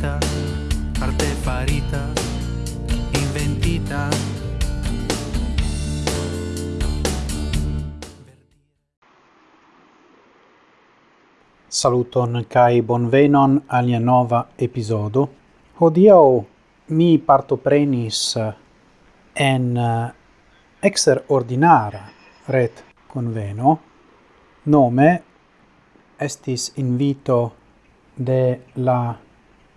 farita arte farita, inventita. Saluton kai bonvenon alia nova episodo. Hodiau mi partoprenis en eh, extraordinara ret conveno nome estis invito de la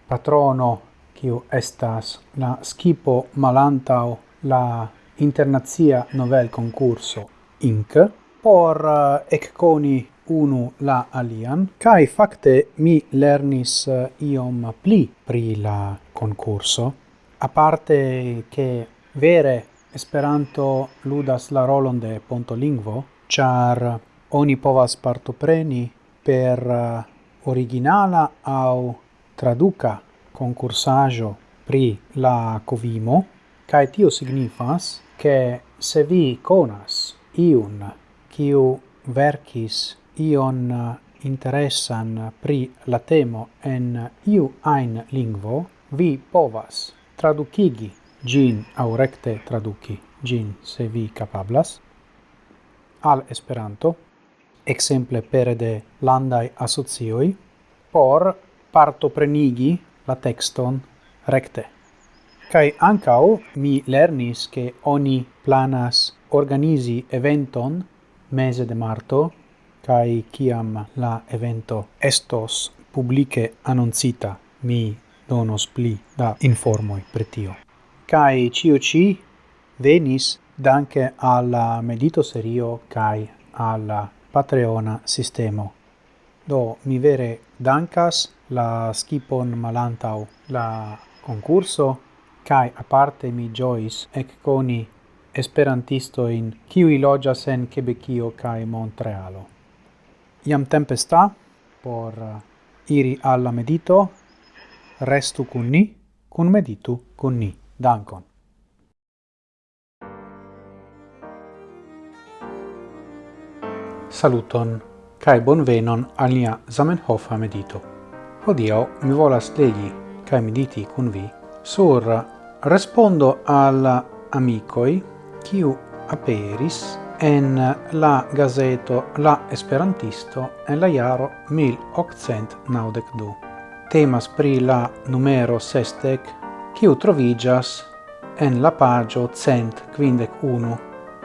patrono kiu estas la skipo malantao la internazia novel concurso INC. por eh, ecconi unu la alian kai fakte mi lernis eh, iom pli pri la concurso a parte che vere Esperanto ludas la rolon de pontolingvo, char oni povas partopreni per eh, originala au traduca concursajo pri la covimo, kai tio signifas che se vi conas iun kiu verkis ion interessan pri la temo en iu ein lingvo, vi povas traducigi gin au recte traduci gin se vi capablas al Esperanto, exemple pere de landai asocioi, por parto prenigi la texton recte. Kai ancao mi lernis che oni planas organizi eventon mese de marto kai kiam la evento estos publice annoncita mi donos pli da informoi pretio. Kai cio ci venis danke alla medito serio kai alla Patreona sistemo. Do mi vere dankas la skipon malantau la concurso, kai aparte mi giois ec coni esperantisto in kiwi logias en Quebecio kai Montrealo. Iam tempesta por uh, iri alla medito, restu cun ni, cun meditu cun ni. Dankon. Saluton, cae bonvenon al nia Zamenhofa medito. Odio mi volas legi cae mediti cun vi sur respondo al amicoi quiu aperis en la gazeto La Esperantisto en la jaro 1892. Temas pri la numero sestec, quiu trovigas en la pagio cent quindec unu.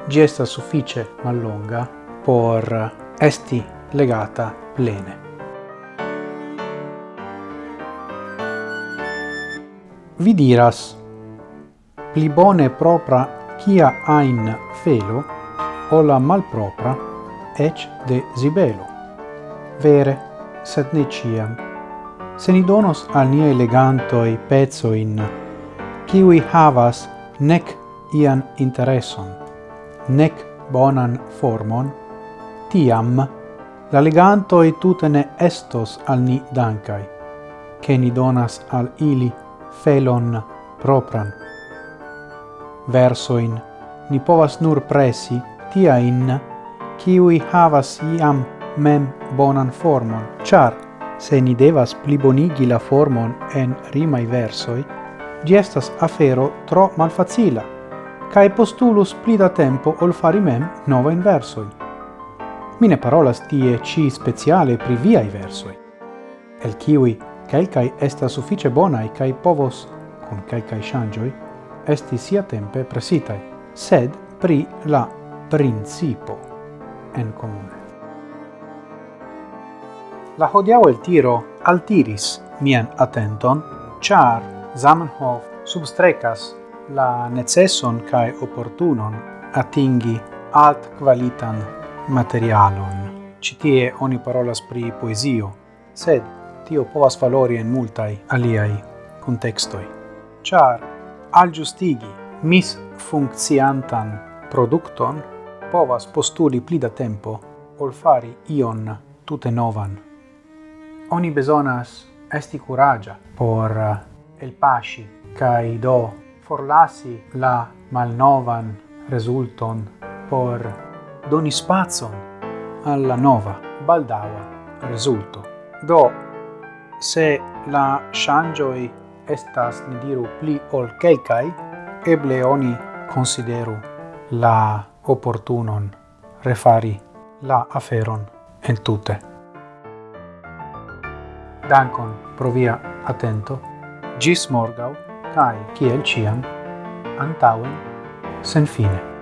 Gesta suffice mallonga por esti legata plene. Vi diras, pli bone propra kia ain felo, o la malpropra, ec de zibelo. Vere, sed ne ciam. Se ni donos al nia elegantoi pezzoin, kiwi havas nec ian intereson, nec bonan formon, tiam la legantoi tutene estos al ni dancai, che ni donas al ili felon propran. Versoin ni povas nur presi tiain kiui havas iam mem bonan formon, char se ni devas plibonigi la formon en rimai versoi, gi estas afero tro malfacila, cae postulus pli da tempo ol fari mem nova in versoi. Mine parolas tie ci speciale pri viai versoi, el kiui Calcai esta suffice bonai cae povos, kun calcai shangioi, esti sia tempe presitaj, sed pri la principo en comune. La hodiau el tiro altiris mian atenton, char Zamenhof substrecas la neceson cae opportunon atingi alt qualitan materialon. Citie oni parolas pri poesio, sed tio povas valori en multai aliai contextoi. Char al giustigi mis funcciantan producton povas postuli pli da tempo ol fari ion tute novan. Oni besonas esti curagia por eh, el pasci kai do forlasi la malnovan resulton por doni spazon alla nova baldaua resulto. Do se la shangioi estas, ni diru, pli ol kelkai, eble oni consideru la opportunon refari la aferon entute. Dankon pro via atento, gis morgau, kai kiel ciam, antauen, sen fine.